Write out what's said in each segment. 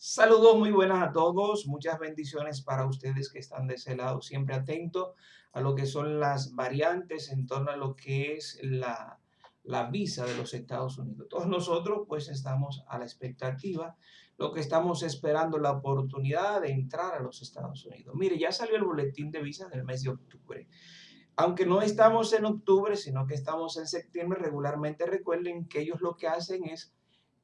Saludos muy buenas a todos, muchas bendiciones para ustedes que están de ese lado, siempre atentos a lo que son las variantes en torno a lo que es la, la visa de los Estados Unidos. Todos nosotros pues estamos a la expectativa, lo que estamos esperando la oportunidad de entrar a los Estados Unidos. Mire, ya salió el boletín de visa del mes de octubre. Aunque no estamos en octubre, sino que estamos en septiembre, regularmente recuerden que ellos lo que hacen es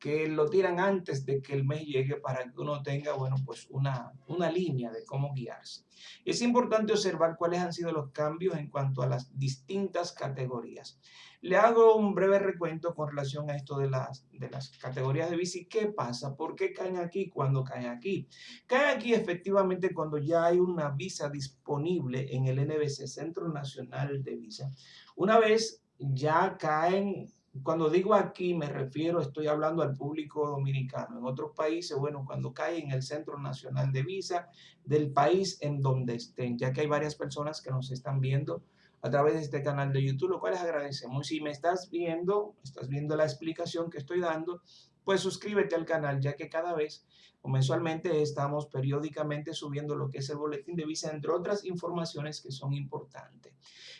que lo tiran antes de que el mes llegue para que uno tenga, bueno, pues una, una línea de cómo guiarse. Es importante observar cuáles han sido los cambios en cuanto a las distintas categorías. Le hago un breve recuento con relación a esto de las, de las categorías de bici. ¿Qué pasa? ¿Por qué caen aquí cuando caen aquí? Caen aquí efectivamente cuando ya hay una visa disponible en el NBC, Centro Nacional de Visa. Una vez ya caen cuando digo aquí me refiero, estoy hablando al público dominicano. En otros países, bueno, cuando cae en el Centro Nacional de Visa del país en donde estén, ya que hay varias personas que nos están viendo a través de este canal de YouTube, lo cual les agradecemos. Si me estás viendo, estás viendo la explicación que estoy dando, pues suscríbete al canal, ya que cada vez o mensualmente estamos periódicamente subiendo lo que es el boletín de visa, entre otras informaciones que son importantes.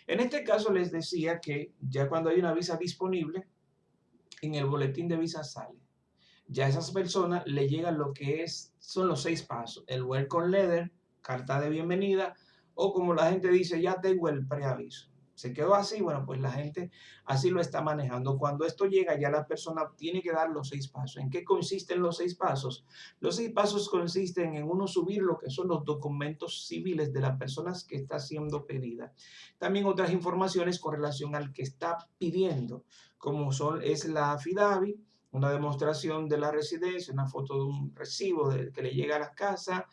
En este caso les decía que ya cuando hay una visa disponible, en el boletín de visa sale. Ya a esas personas le llegan lo que es, son los seis pasos. El welcome letter, carta de bienvenida, o como la gente dice, ya tengo el preaviso se quedó así, bueno, pues la gente así lo está manejando. Cuando esto llega, ya la persona tiene que dar los seis pasos. ¿En qué consisten los seis pasos? Los seis pasos consisten en uno subir lo que son los documentos civiles de las personas que está siendo pedida. También otras informaciones con relación al que está pidiendo, como son, es la affidavit, una demostración de la residencia, una foto de un recibo que le llega a la casa,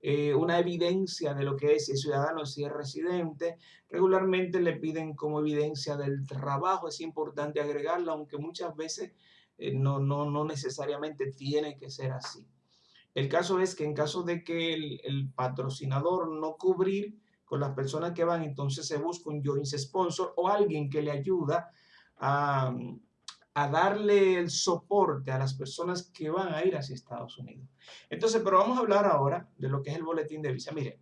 eh, una evidencia de lo que es si es ciudadano, si es residente. Regularmente le piden como evidencia del trabajo, es importante agregarla, aunque muchas veces eh, no, no, no necesariamente tiene que ser así. El caso es que en caso de que el, el patrocinador no cubrir con las personas que van, entonces se busca un joint sponsor o alguien que le ayuda a a darle el soporte a las personas que van a ir hacia Estados Unidos. Entonces, pero vamos a hablar ahora de lo que es el boletín de visa. Mire,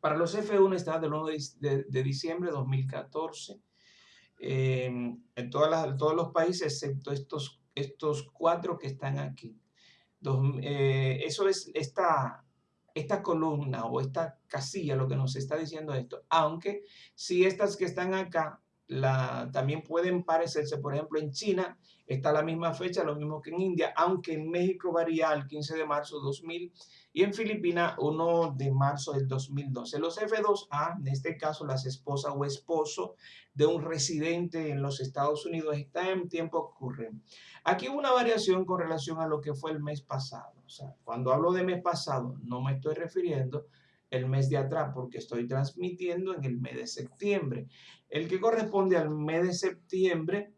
para los F1 está del 1 de, diciembre de 2014 eh, en todas todos los países, excepto estos, estos cuatro que están aquí. Eh, eso es esta, esta columna o esta casilla lo que nos está diciendo esto. Aunque si estas que están acá la, también pueden parecerse, por ejemplo, en China está la misma fecha, lo mismo que en India, aunque en México varía el 15 de marzo de 2000 y en Filipinas 1 de marzo del 2012. Los F2A, en este caso las esposas o esposo de un residente en los Estados Unidos, está en tiempo ocurre. Aquí hubo una variación con relación a lo que fue el mes pasado. O sea, cuando hablo de mes pasado, no me estoy refiriendo el mes de atrás porque estoy transmitiendo en el mes de septiembre. El que corresponde al mes de septiembre,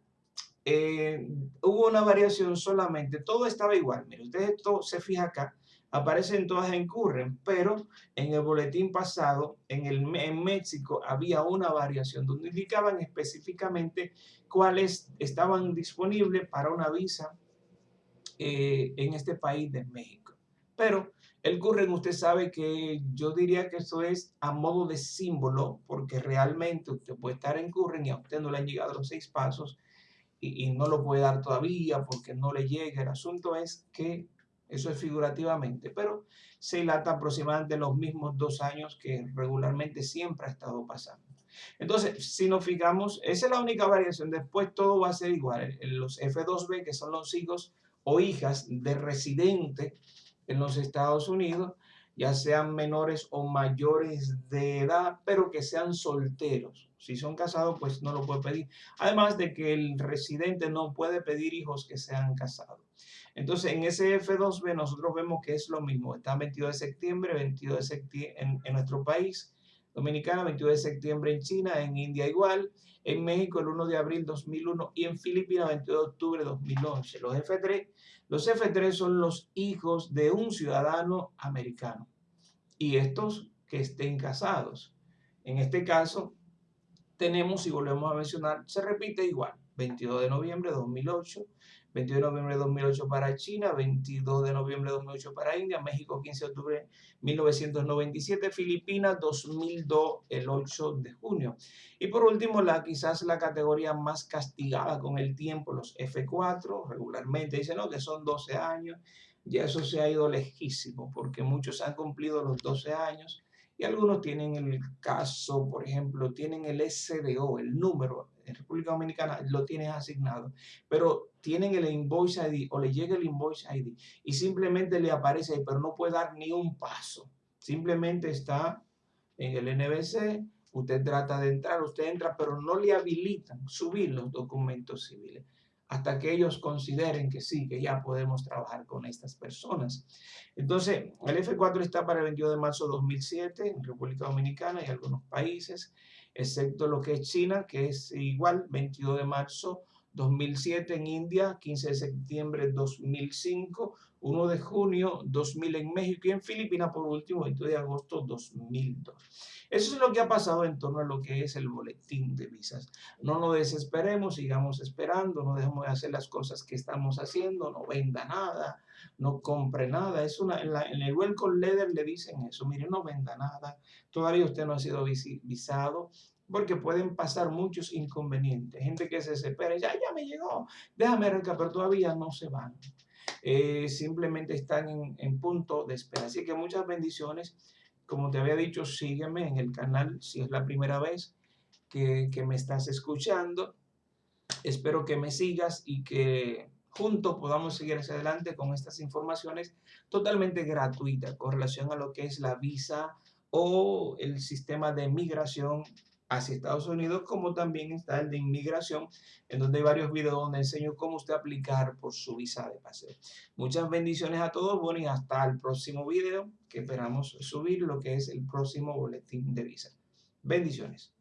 eh, hubo una variación solamente, todo estaba igual. Mire, usted esto se fija acá, aparecen todas en Curren, pero en el boletín pasado, en, el, en México, había una variación donde indicaban específicamente cuáles estaban disponibles para una visa eh, en este país de México. Pero el Curren, usted sabe que yo diría que eso es a modo de símbolo, porque realmente usted puede estar en Curren y a usted no le han llegado los seis pasos y, no lo puede dar todavía porque no le llega. El asunto es que eso es figurativamente, pero se dilata aproximadamente los mismos dos años que regularmente siempre ha estado pasando. Entonces, si nos fijamos, esa es la única variación. Después todo va a ser igual. Los F2B, que son los hijos o hijas de residente en los Estados Unidos, ya sean menores o mayores de edad, pero que sean solteros. Si son casados, pues no lo puede pedir. Además de que el residente no puede pedir hijos que sean casados. Entonces, en ese F2B nosotros vemos que es lo mismo. Está 22 de septiembre, 22 de septiembre en, en nuestro país, Dominicana, 22 de septiembre en China, en India igual, en México el 1 de abril 2001 y en Filipinas 22 de octubre de 2011. Los F3, los F3 son los hijos de un ciudadano americano y estos que estén casados. En este caso tenemos, y volvemos a mencionar, se repite igual, 22 de noviembre de 2008, 22 de noviembre de 2008 para China, 22 de noviembre de 2008 para India, México 15 de octubre de 1997, Filipinas 2002 el 8 de junio. Y por último, la, quizás la categoría más castigada con el tiempo, los F4, regularmente dicen no, que son 12 años, ya eso se ha ido lejísimo porque muchos han cumplido los 12 años y algunos tienen el caso, por ejemplo, tienen el SDO, el número, en República Dominicana lo tienes asignado, pero tienen el invoice ID o le llega el invoice ID y simplemente le aparece ahí, pero no puede dar ni un paso. Simplemente está en el NBC, usted trata de entrar, usted entra, pero no le habilitan subir los documentos civiles hasta que ellos consideren que sí, que ya podemos trabajar con estas personas. Entonces, el F4 está para el 22 de marzo de 2007 en República Dominicana y algunos países, excepto lo que es China, que es igual, 22 de marzo 2007 en India, 15 de septiembre de 2005, 1 de junio 2000 en México y en Filipinas por último, 22 de agosto 2002. Eso es lo que ha pasado en torno a lo que es el boletín de visas. No nos desesperemos, sigamos esperando, no dejemos de hacer las cosas que estamos haciendo, no venda nada, no compre nada. Es una, en, en el Welcome Letter le dicen eso, mire, no venda nada, todavía usted no ha sido visado, porque pueden pasar muchos inconvenientes. Gente que se desespera, ya, ya me llegó, déjame arrancar, pero todavía no se van. Eh, simplemente están en, en, punto de espera. Así que muchas bendiciones. Como te había dicho, sígueme en el canal si es la primera vez que, que me estás escuchando. Espero que me sigas y que juntos podamos seguir hacia adelante con estas informaciones totalmente gratuitas con relación a lo que es la visa o el sistema de migración hacia Estados Unidos, como también está el de inmigración, en donde hay varios videos donde enseño cómo usted aplicar por su visa de paseo. Muchas bendiciones a todos, bueno, y hasta el próximo video, que esperamos subir lo que es el próximo boletín de visa. Bendiciones.